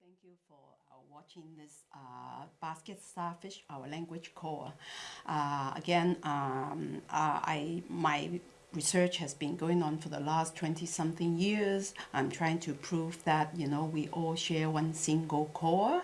thank you for uh, watching this uh, basket starfish, our language core. Uh, again, um, uh, I my research has been going on for the last 20 something years. I'm trying to prove that, you know, we all share one single core,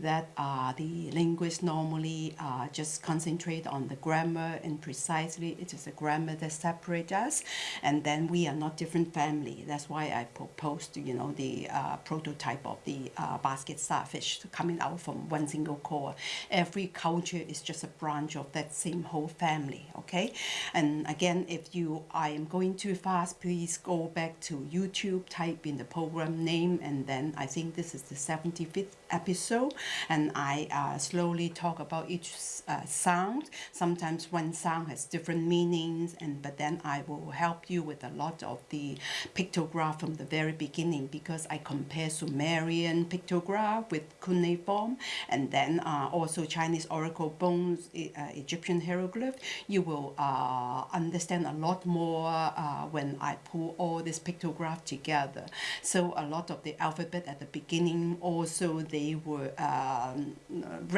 that uh, the linguists normally uh, just concentrate on the grammar and precisely it is the grammar that separates us. And then we are not different family. That's why I proposed, you know, the uh, prototype of the uh, basket starfish coming out from one single core. Every culture is just a branch of that same whole family, okay? And again, if you I am going too fast, please go back to YouTube, type in the program name, and then I think this is the 75th episode, and I uh, slowly talk about each uh, sound. Sometimes one sound has different meanings, and but then I will help you with a lot of the pictograph from the very beginning because I compare Sumerian pictograph with cuneiform, and then uh, also Chinese oracle bones, uh, Egyptian hieroglyph. You will uh, understand a lot more more uh, when I pull all this pictograph together. So a lot of the alphabet at the beginning also they were um,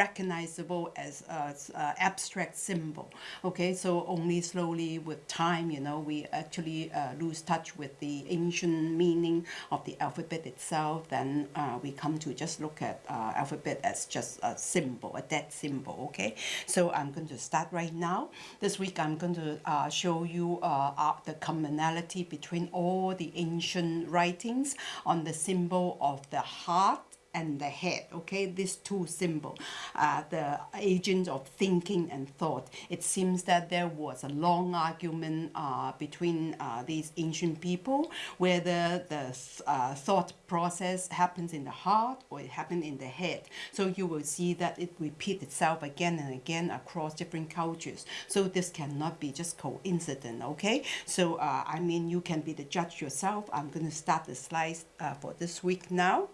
recognizable as, as uh, abstract symbol. Okay, so only slowly with time, you know, we actually uh, lose touch with the ancient meaning of the alphabet itself. Then uh, we come to just look at uh, alphabet as just a symbol, a dead symbol. Okay, so I'm going to start right now. This week I'm going to uh, show you uh, the commonality between all the ancient writings on the symbol of the heart and the head okay? These two symbols uh, the agents of thinking and thought. It seems that there was a long argument uh, between uh, these ancient people whether the uh, thought process happens in the heart or it happens in the head. So you will see that it repeats itself again and again across different cultures. So this cannot be just coincident okay? So uh, I mean you can be the judge yourself. I'm going to start the slides uh, for this week now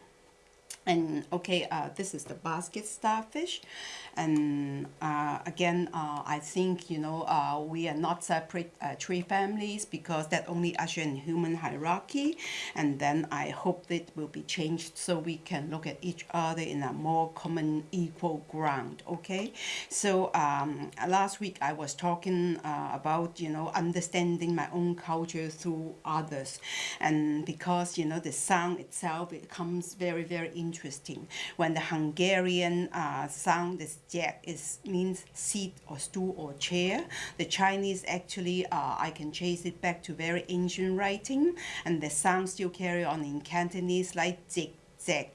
and okay uh, this is the basket starfish. And uh, again uh, I think you know uh, we are not separate uh, tree families because that only usher in human hierarchy. And then I hope that will be changed so we can look at each other in a more common equal ground okay? So um, last week I was talking uh, about you know understanding my own culture through others. And because you know the sound itself it comes very very interesting when the Hungarian sound is Jack is means seat or stool or chair. The Chinese actually, uh, I can chase it back to very ancient writing, and the sound still carry on in Cantonese like zig, zag,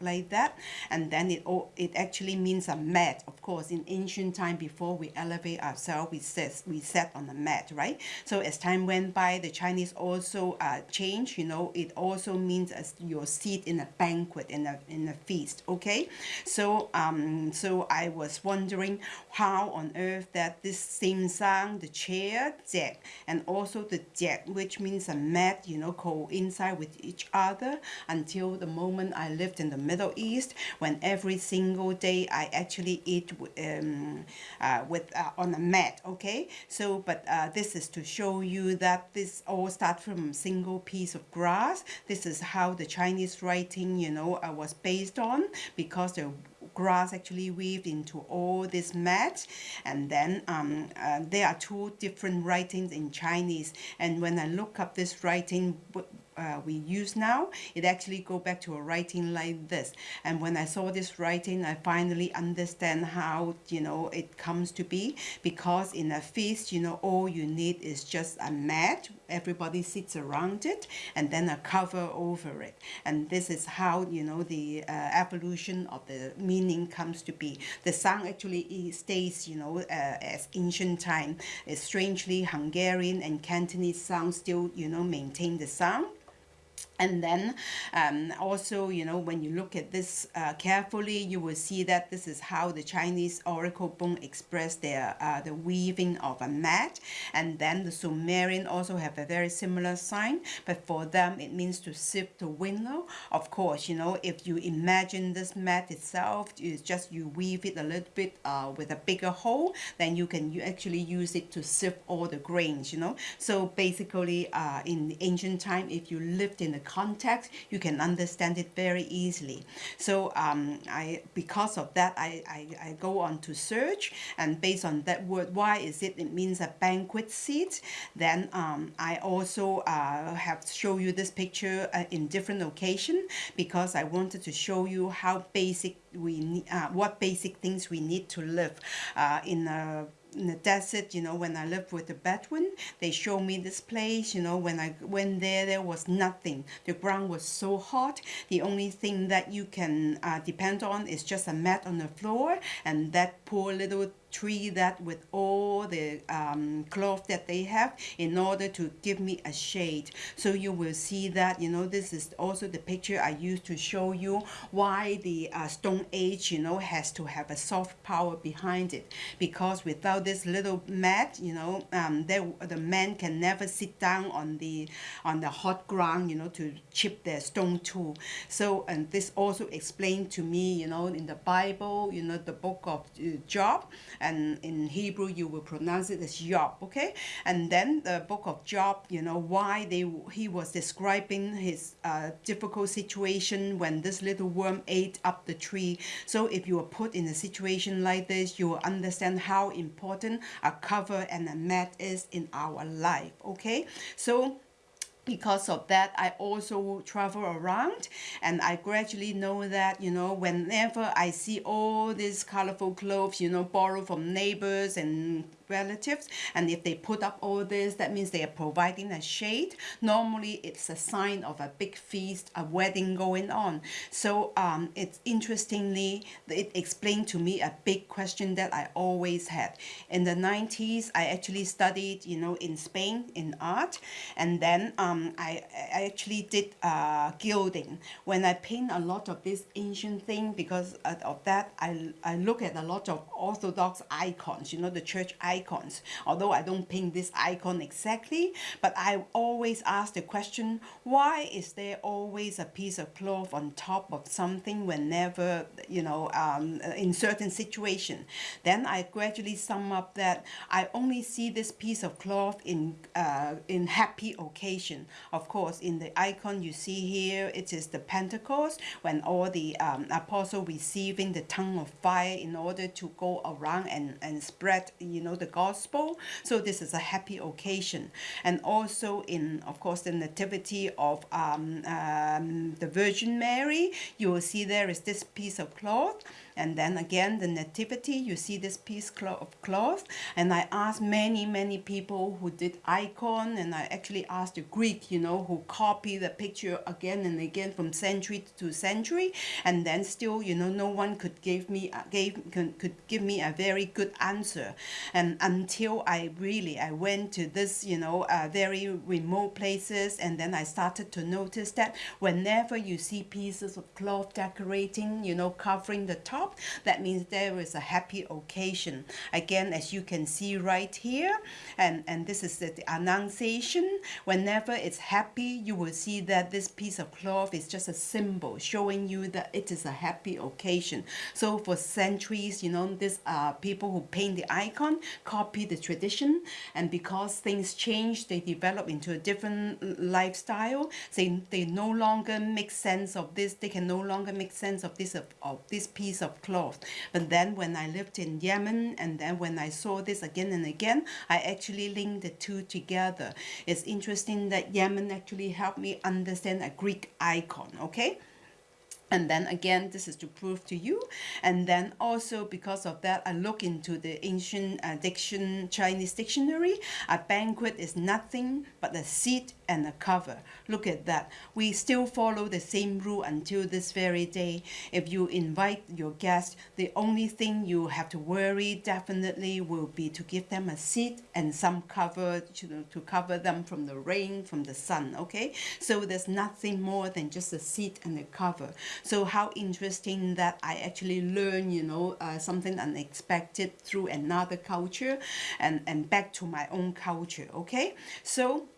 like that. And then it it actually means a mat of course in ancient time before we elevate ourselves we set we sat on a mat right? So as time went by the Chinese also uh, changed you know it also means as your seat in a banquet in a in a feast okay? So um so I was wondering how on earth that this same sound the chair jack and also the jack which means a mat you know coincide with each other until the moment I lived in the Middle East when every single day I actually eat um, uh, with uh, on a mat okay? So but uh, this is to show you that this all start from a single piece of grass. This is how the Chinese writing you know uh, was based on because the grass actually weaved into all this mat and then um, uh, there are two different writings in Chinese. And when I look up this writing uh, we use now, it actually go back to a writing like this. And when I saw this writing, I finally understand how, you know, it comes to be because in a feast, you know, all you need is just a mat. Everybody sits around it and then a cover over it. And this is how, you know, the uh, evolution of the meaning comes to be. The sound actually stays, you know, uh, as ancient time. It's strangely Hungarian and Cantonese sound still, you know, maintain the sound and then um, also, you know, when you look at this uh, carefully, you will see that this is how the Chinese oracle bone express their uh, the weaving of a mat. And then the Sumerian also have a very similar sign, but for them it means to sift the window. Of course, you know, if you imagine this mat itself, it's just you weave it a little bit uh, with a bigger hole, then you can you actually use it to sift all the grains, you know. So basically, uh, in ancient time, if you lived in a context, you can understand it very easily. So um, I, because of that, I, I, I go on to search, and based on that word, why is it? It means a banquet seat. Then um, I also uh, have show you this picture uh, in different location because I wanted to show you how basic we uh, what basic things we need to live uh, in a in the desert, you know, when I lived with the Bedouin, they showed me this place, you know, when I went there, there was nothing. The ground was so hot. The only thing that you can uh, depend on is just a mat on the floor and that poor little tree that with all the um, cloth that they have in order to give me a shade. So you will see that you know this is also the picture I used to show you why the uh, stone age you know has to have a soft power behind it. Because without this little mat you know um, there, the man can never sit down on the on the hot ground you know to chip their stone tool so and this also explained to me you know in the Bible you know the book of uh, Job and in Hebrew you will pronounce it as Job, okay? And then the book of Job, you know, why they he was describing his uh, difficult situation when this little worm ate up the tree. So if you are put in a situation like this, you will understand how important a cover and a mat is in our life, okay? So because of that I also travel around and I gradually know that you know whenever I see all these colorful clothes you know borrowed from neighbors and relatives. And if they put up all this that means they are providing a shade. Normally it's a sign of a big feast a wedding going on. So um, it's interestingly it explained to me a big question that I always had. In the 90s I actually studied you know in Spain in art. And then um, I, I actually did uh, gilding. When I paint a lot of this ancient thing because of that I, I look at a lot of Orthodox icons you know the church icons icons. Although I don't paint this icon exactly, but I always ask the question, why is there always a piece of cloth on top of something whenever, you know, um, in certain situation? Then I gradually sum up that I only see this piece of cloth in, uh, in happy occasion. Of course, in the icon you see here, it is the Pentecost when all the um, apostle receiving the tongue of fire in order to go around and, and spread, you know, the gospel. So this is a happy occasion. And also in, of course, the nativity of um, um, the Virgin Mary, you will see there is this piece of cloth and then again, the nativity, you see this piece of cloth. And I asked many, many people who did icon, and I actually asked the Greek, you know, who copy the picture again and again from century to century. And then still, you know, no one could give me, gave, could, could give me a very good answer. And until I really, I went to this, you know, uh, very remote places, and then I started to notice that whenever you see pieces of cloth decorating, you know, covering the top, that means there is a happy occasion. Again, as you can see right here, and, and this is the, annunciation. Whenever it's happy, you will see that this piece of cloth is just a symbol showing you that it is a happy occasion. So for centuries, you know, these are uh, people who paint the icon, copy the tradition, and because things change, they develop into a different lifestyle. They, they no longer make sense of this, they can no longer make sense of this of, of this piece of of cloth. But then when I lived in Yemen and then when I saw this again and again, I actually linked the two together. It's interesting that Yemen actually helped me understand a Greek icon, okay? And then again, this is to prove to you. And then also because of that, I look into the ancient uh, diction, Chinese dictionary. A banquet is nothing but a seat and a cover. Look at that. We still follow the same rule until this very day. If you invite your guest, the only thing you have to worry definitely will be to give them a seat and some cover to, to cover them from the rain, from the sun, okay? So there's nothing more than just a seat and a cover. So how interesting that I actually learn, you know, uh, something unexpected through another culture and, and back to my own culture, okay? So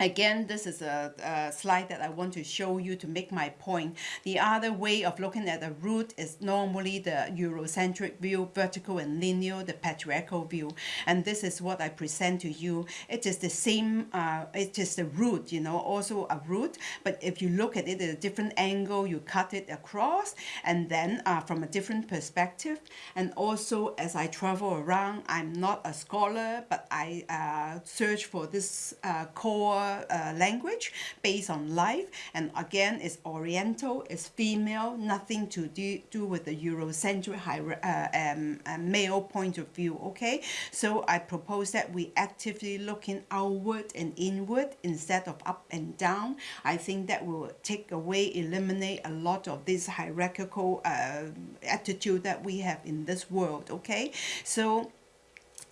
Again, this is a, a, slide that I want to show you to make my point. The other way of looking at a root is normally the Eurocentric view, vertical and linear, the patriarchal view. And this is what I present to you. It is the same, uh, it is the root, you know, also a root. But if you look at it at a different angle, you cut it across and then uh, from a different perspective. And also as I travel around, I'm not a scholar, but I uh, search for this uh, uh, language based on life. And again it's oriental it's female nothing to do, do with the eurocentric uh, um, uh, male point of view okay? So I propose that we actively looking outward and inward instead of up and down. I think that will take away eliminate a lot of this hierarchical uh, attitude that we have in this world okay? So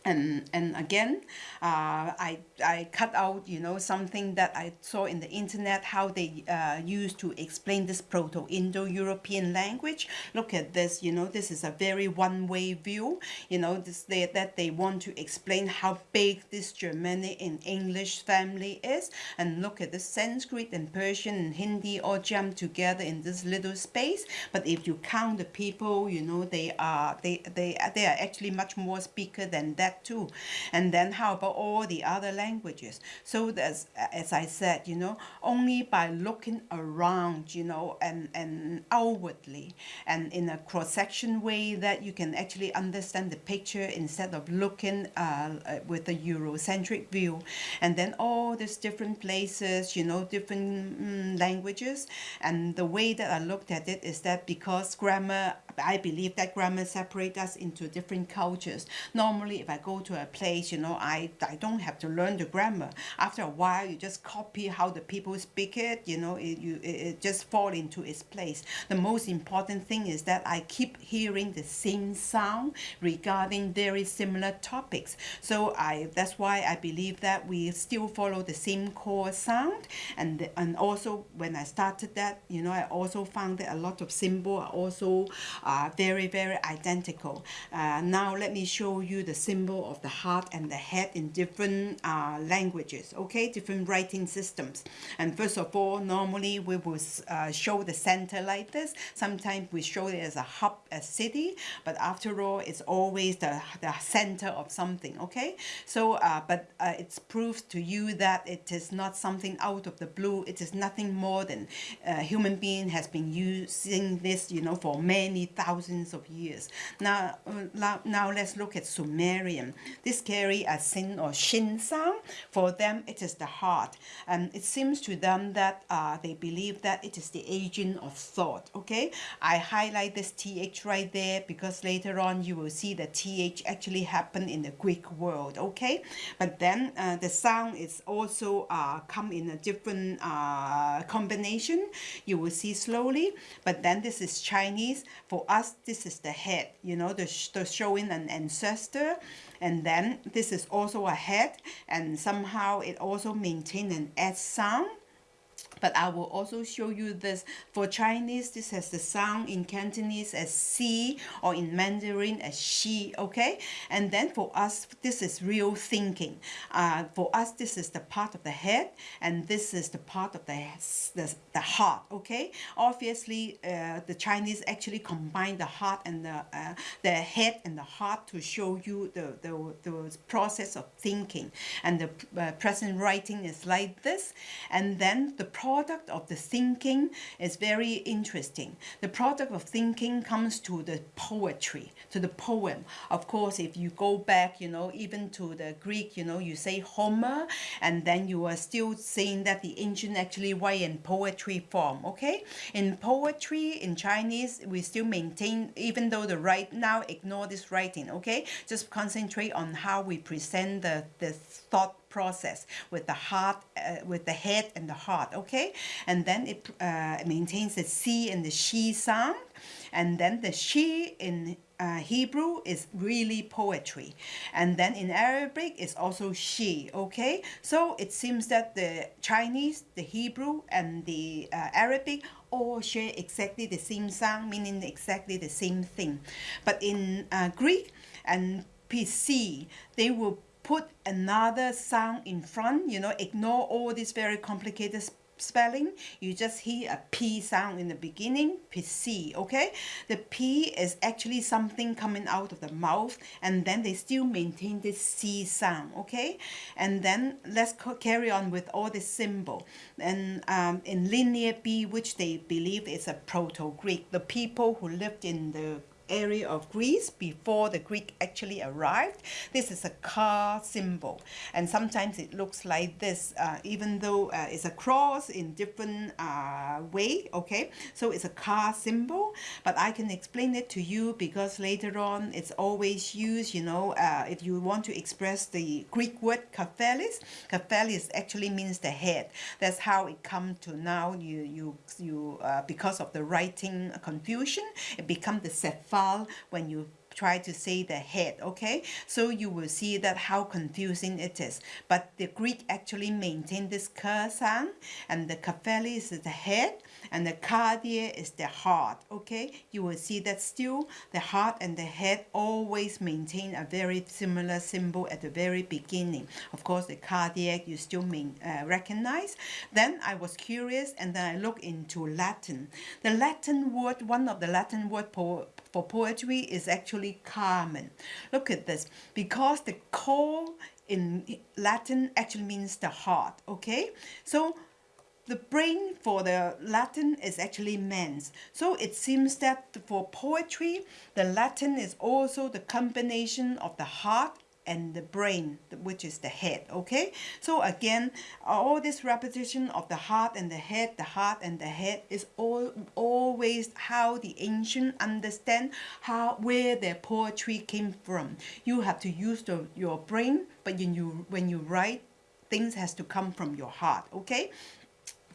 and and again uh, I, I cut out you know something that I saw in the internet how they uh, used to explain this proto-indo-european language. Look at this you know this is a very one-way view. You know this they, that they want to explain how big this Germanic and English family is. And look at the Sanskrit and Persian and Hindi all jammed together in this little space. But if you count the people you know they are they they, they are actually much more speaker than that too. And then how about all the other languages? So as, as I said, you know, only by looking around, you know, and, and outwardly and in a cross-section way that you can actually understand the picture instead of looking uh, with a Eurocentric view. And then all these different places, you know, different mm, languages. And the way that I looked at it is that because grammar, I believe that grammar separates us into different cultures. Normally, if I go to a place, you know, I, I don't have to learn the grammar. After a while, you just copy how the people speak it, you know, it, you, it, it just fall into its place. The most important thing is that I keep hearing the same sound regarding very similar topics. So I that's why I believe that we still follow the same core sound. And, and also when I started that, you know, I also found that a lot of symbols are also uh, very, very identical. Uh, now let me show you the symbol of the heart and the head in different uh, languages, okay, different writing systems. And first of all, normally we will uh, show the center like this. Sometimes we show it as a hub, a city, but after all, it's always the, the center of something, okay? So, uh, but uh, it's proof to you that it is not something out of the blue. It is nothing more than a uh, human being has been using this, you know, for many thousands of years. Now, uh, now let's look at Sumerian. This carry a sin or shin sound. For them, it is the heart. And it seems to them that uh, they believe that it is the agent of thought. Okay, I highlight this th right there because later on you will see the th actually happen in the Greek world. Okay, but then uh, the sound is also uh, come in a different uh, combination. You will see slowly. But then this is Chinese. For us, this is the head. You know, the, the showing an ancestor and then this is also a head and somehow it also maintain an S sound but I will also show you this. For Chinese, this has the sound in Cantonese as C or in Mandarin as Xi, okay? And then for us, this is real thinking. Uh, for us, this is the part of the head and this is the part of the, the, the heart, okay? Obviously, uh, the Chinese actually combine the heart and the, uh, the head and the heart to show you the, the, the process of thinking. And the uh, present writing is like this. And then the product of the thinking is very interesting. The product of thinking comes to the poetry, to the poem. Of course, if you go back, you know, even to the Greek, you know, you say Homer, and then you are still saying that the ancient actually write in poetry form, okay? In poetry, in Chinese, we still maintain, even though the right now ignore this writing, okay? Just concentrate on how we present the, the thought process with the heart, uh, with the head and the heart, okay? And then it uh, maintains the C and the she sound. And then the she in uh, Hebrew is really poetry. And then in Arabic it's also she, okay? So it seems that the Chinese, the Hebrew, and the uh, Arabic all share exactly the same sound, meaning exactly the same thing. But in uh, Greek and PC, they will put another sound in front, you know, ignore all this very complicated spelling, you just hear a P sound in the beginning, PC, okay? The P is actually something coming out of the mouth and then they still maintain this C sound, okay? And then let's carry on with all the symbol. And um, in Linear B, which they believe is a Proto-Greek, the people who lived in the area of Greece before the Greek actually arrived. This is a car symbol. And sometimes it looks like this uh, even though uh, it's a cross in different uh, way okay? So it's a car symbol but I can explain it to you because later on it's always used you know uh, if you want to express the Greek word kaphelis kaphelis actually means the head. That's how it come to now. You you you uh, because of the writing confusion it become the when you try to say the head okay? So you will see that how confusing it is. But the Greek actually maintain this ka sound and the kafeli is the head and the cardia is the heart okay you will see that still the heart and the head always maintain a very similar symbol at the very beginning of course the cardiac you still uh, recognize then I was curious and then I looked into Latin the Latin word one of the Latin word for for poetry is actually carmen. Look at this. Because the cor in Latin actually means the heart, okay? So the brain for the Latin is actually mens. So it seems that for poetry, the Latin is also the combination of the heart and the brain, which is the head, okay? So again, all this repetition of the heart and the head, the heart and the head is all always how the ancient understand how where their poetry came from. You have to use the, your brain, but when you when you write, things has to come from your heart, okay?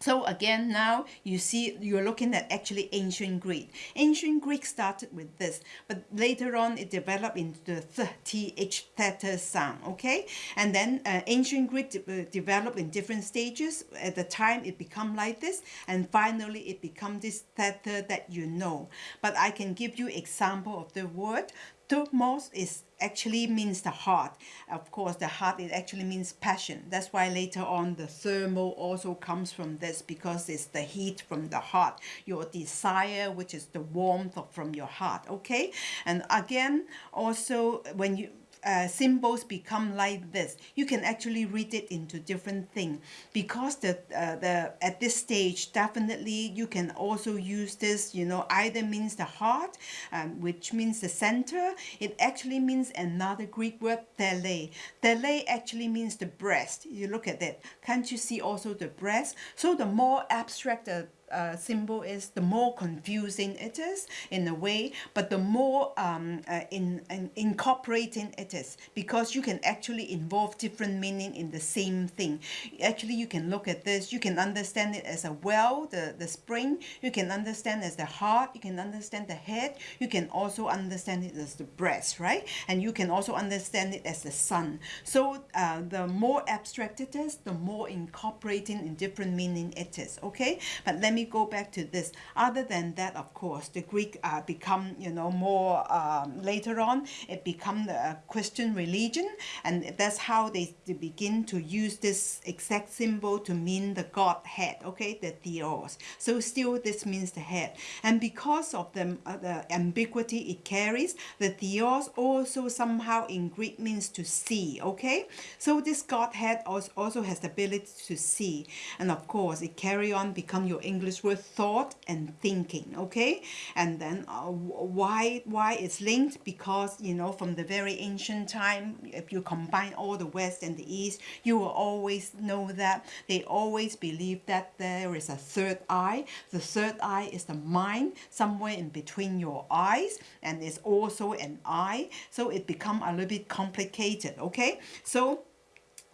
So again, now you see you're looking at actually ancient Greek. Ancient Greek started with this, but later on it developed into the th theta sound, okay? And then uh, ancient Greek de uh, developed in different stages. At the time it become like this, and finally it become this theta that you know. But I can give you example of the word. Thumos is actually means the heart. Of course, the heart, it actually means passion. That's why later on the thermal also comes from this because it's the heat from the heart, your desire, which is the warmth from your heart, okay? And again, also when you, uh, symbols become like this. You can actually read it into different things because the uh, the at this stage definitely you can also use this you know either means the heart um, which means the center. It actually means another Greek word tele. Tele actually means the breast. You look at that. Can't you see also the breast? So the more abstract the uh, symbol is, the more confusing it is in a way, but the more um, uh, in, in incorporating it is because you can actually involve different meaning in the same thing. Actually, you can look at this, you can understand it as a well, the, the spring, you can understand as the heart, you can understand the head, you can also understand it as the breast, right? And you can also understand it as the sun. So uh, the more abstract it is, the more incorporating in different meaning it is, okay? But let me go back to this. Other than that, of course, the Greek uh, become, you know, more um, later on, it become the Christian religion. And that's how they, they begin to use this exact symbol to mean the Godhead, okay, the Theos. So still this means the head. And because of the, uh, the ambiguity it carries, the Theos also somehow in Greek means to see, okay? So this Godhead also has the ability to see. And of course, it carry on become your English is with thought and thinking okay? And then uh, why why it's linked? Because you know from the very ancient time if you combine all the west and the east you will always know that. They always believe that there is a third eye. The third eye is the mind somewhere in between your eyes and it's also an eye. So it become a little bit complicated okay? So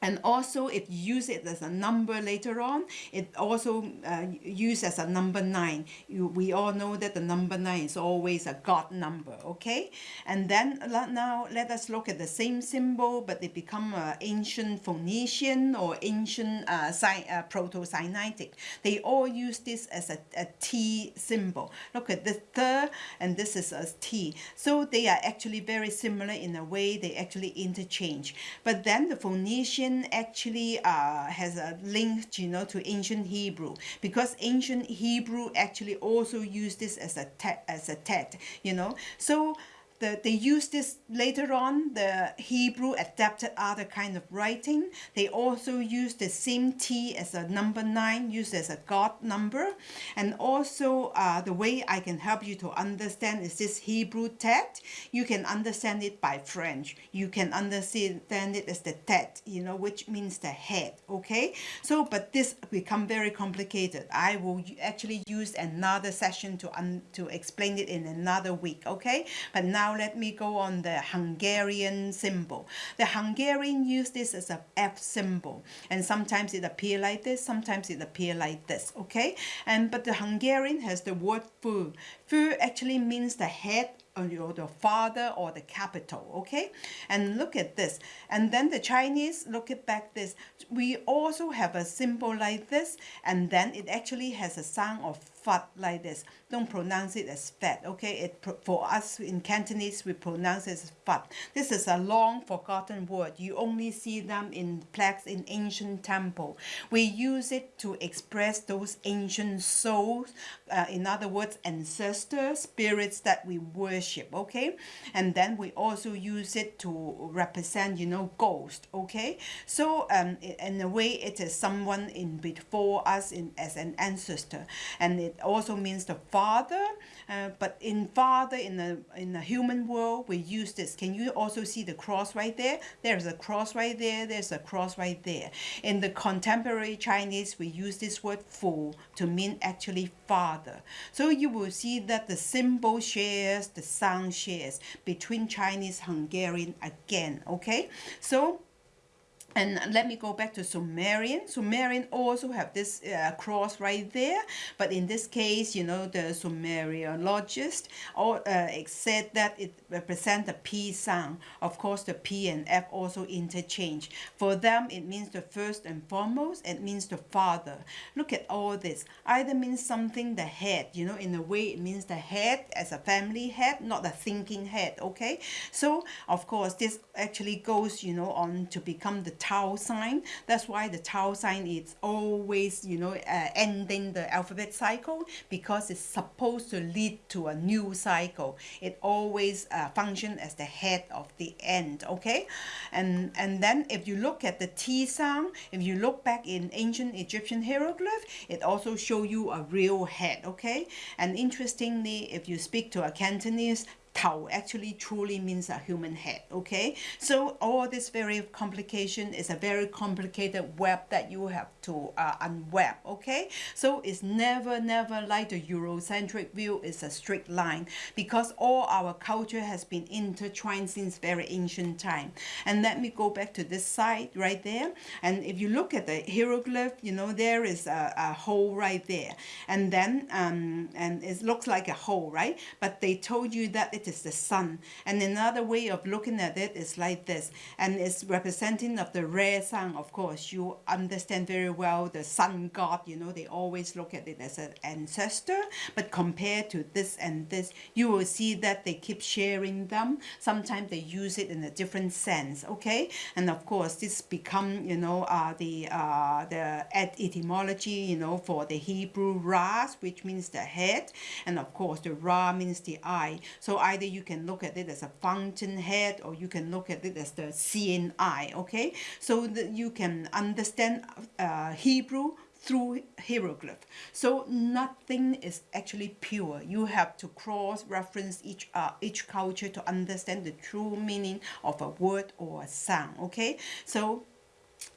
and also you use it as a number later on. It also uh, used as a number nine. You, we all know that the number nine is always a god number okay? And then now let us look at the same symbol but they become uh, ancient Phoenician or ancient uh, uh, proto-Sinaitic. They all use this as a, a T symbol. Look at this third and this is a T. So they are actually very similar in a way. They actually interchange. But then the Phoenician actually uh, has a link, you know, to ancient Hebrew because ancient Hebrew actually also used this as a as a tet, you know. So the, they use this later on, the Hebrew adapted other kind of writing. They also use the same T as a number 9, used as a God number. And also uh, the way I can help you to understand is this Hebrew tet. You can understand it by French. You can understand it as the tet, you know, which means the head, okay? So, but this become very complicated. I will actually use another session to, to explain it in another week, okay? But now now let me go on the Hungarian symbol. The Hungarian use this as a F symbol and sometimes it appear like this, sometimes it appear like this, okay? And But the Hungarian has the word fu. Fu actually means the head or the father or the capital okay? And look at this. And then the Chinese look at back this. We also have a symbol like this and then it actually has a sound of fat like this. Don't pronounce it as fat okay? It for us in Cantonese we pronounce it as fat. This is a long forgotten word. You only see them in plaques in ancient temple. We use it to express those ancient souls uh, in other words ancestors spirits that we worship okay? And then we also use it to represent you know ghost okay? So um in a way it is someone in before us in as an ancestor. And it also means the father uh, but in father in the in the human world we use this. Can you also see the cross right there? There's a cross right there there's a cross right there. In the contemporary Chinese we use this word fu to mean actually father. So you will see that the symbol shares the sound shares between Chinese Hungarian again okay? So and let me go back to Sumerian. Sumerian also have this uh, cross right there, but in this case, you know, the Sumeriologist or, uh, said that it represents the P sound. Of course, the P and F also interchange. For them, it means the first and foremost, it means the father. Look at all this. Either means something, the head, you know, in a way it means the head as a family head, not the thinking head, okay? So, of course, this actually goes, you know, on to become the Tau sign. That's why the tau sign is always, you know, uh, ending the alphabet cycle because it's supposed to lead to a new cycle. It always uh, function as the head of the end, okay? And, and then if you look at the T sound, if you look back in ancient Egyptian hieroglyph, it also show you a real head, okay? And interestingly, if you speak to a Cantonese, Tao actually truly means a human head, okay? So all this very complication is a very complicated web that you have to uh, unweb, okay? So it's never, never like the Eurocentric view is a straight line because all our culture has been intertwined since very ancient time. And let me go back to this side right there. And if you look at the hieroglyph, you know, there is a, a hole right there. And then, um, and it looks like a hole, right? But they told you that it is the sun. And another way of looking at it is like this. And it's representing of the rare sun, of course. You understand very well the sun god, you know, they always look at it as an ancestor. But compared to this and this, you will see that they keep sharing them. Sometimes they use it in a different sense, okay? And of course, this become, you know, uh, the, uh, the etymology, you know, for the Hebrew Ras, which means the head. And of course, the Ra means the eye. So I either you can look at it as a fountainhead or you can look at it as the eye, okay? So that you can understand uh, Hebrew through hieroglyph. So nothing is actually pure. You have to cross-reference each uh, each culture to understand the true meaning of a word or a sound, okay? So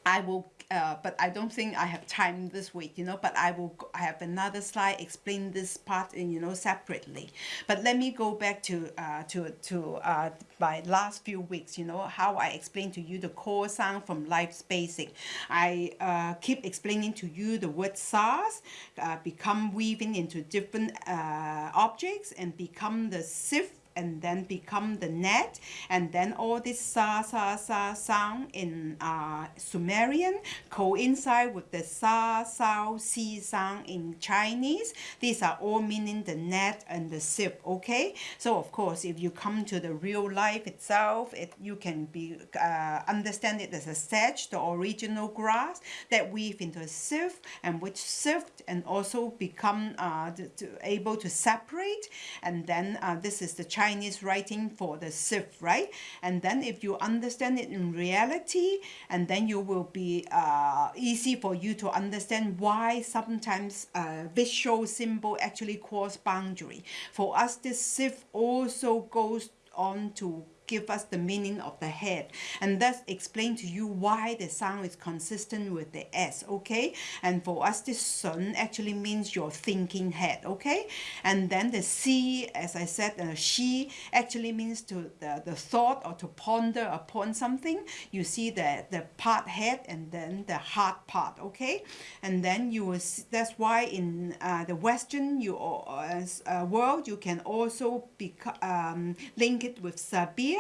I will uh, but I don't think I have time this week, you know, but I will I have another slide explain this part, in, you know, separately. But let me go back to, uh, to, to uh, my last few weeks, you know, how I explained to you the core sound from Life's Basic. I uh, keep explaining to you the word SARS, uh, become weaving into different uh, objects and become the sift and then become the net. And then all this sa sa sa sound in uh, Sumerian coincide with the sa sao si sound in Chinese. These are all meaning the net and the sieve okay? So of course if you come to the real life itself it you can be uh, understand it as a sedge the original grass that weave into a sieve and which sift and also become uh, to, to able to separate. And then uh, this is the Chinese writing for the sieve, right? And then if you understand it in reality, and then you will be uh, easy for you to understand why sometimes uh, visual symbol actually cause boundary. For us, this sieve also goes on to give us the meaning of the head and thus explain to you why the sound is consistent with the s okay? And for us this sun actually means your thinking head okay? And then the c as i said uh, she actually means to the, the thought or to ponder upon something. You see the the part head and then the heart part okay? And then you will see, that's why in uh, the western you uh, uh, world you can also be um, link it with sabir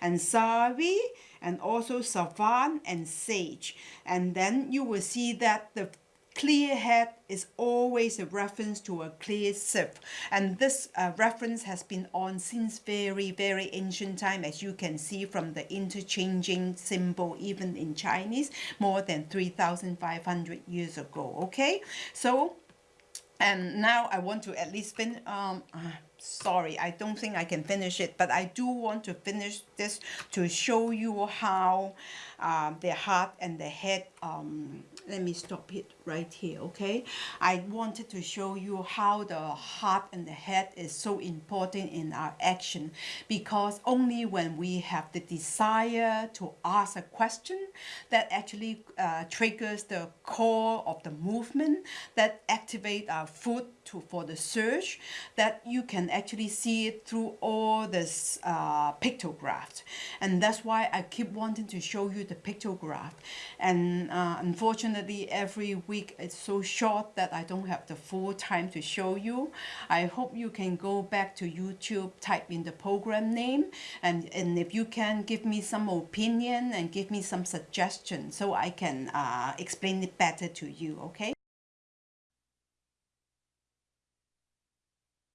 and Savi and also Savan and Sage. And then you will see that the clear head is always a reference to a clear sieve and this uh, reference has been on since very very ancient time as you can see from the interchanging symbol even in Chinese more than 3500 years ago okay so and now I want to at least fin um uh, sorry I don't think I can finish it but I do want to finish this to show you how um, the heart and the head um, let me stop it right here okay? I wanted to show you how the heart and the head is so important in our action because only when we have the desire to ask a question that actually uh, triggers the core of the movement that activate our foot to for the search that you can actually see it through all this uh, and that's why I keep wanting to show you the pictograph. And uh, unfortunately every week it's so short that I don't have the full time to show you. I hope you can go back to YouTube type in the program name and, and if you can give me some opinion and give me some suggestions so I can uh, explain it better to you okay